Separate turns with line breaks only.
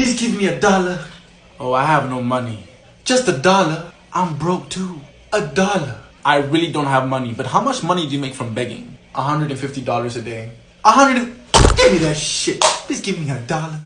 Please give me a dollar.
Oh, I have no money.
Just a dollar. I'm broke too. A dollar.
I really don't have money, but how much money do you make from begging?
$150 a day. A hundred. Give me that shit. Please give me a dollar.